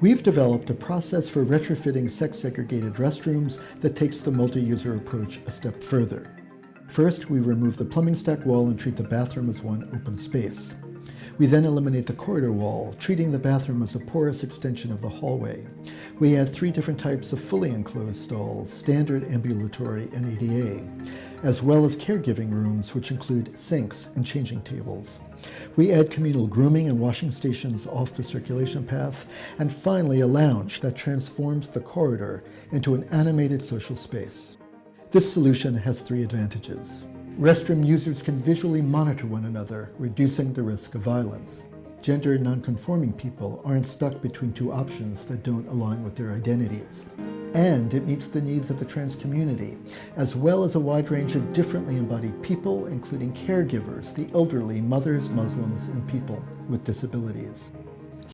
We've developed a process for retrofitting sex-segregated restrooms that takes the multi-user approach a step further. First, we remove the plumbing stack wall and treat the bathroom as one open space. We then eliminate the corridor wall, treating the bathroom as a porous extension of the hallway. We add three different types of fully enclosed stalls, standard, ambulatory, and ADA, as well as caregiving rooms, which include sinks and changing tables. We add communal grooming and washing stations off the circulation path, and finally a lounge that transforms the corridor into an animated social space. This solution has three advantages. Restroom users can visually monitor one another, reducing the risk of violence. Gender nonconforming people aren't stuck between two options that don't align with their identities. And it meets the needs of the trans community, as well as a wide range of differently embodied people, including caregivers, the elderly, mothers, Muslims, and people with disabilities.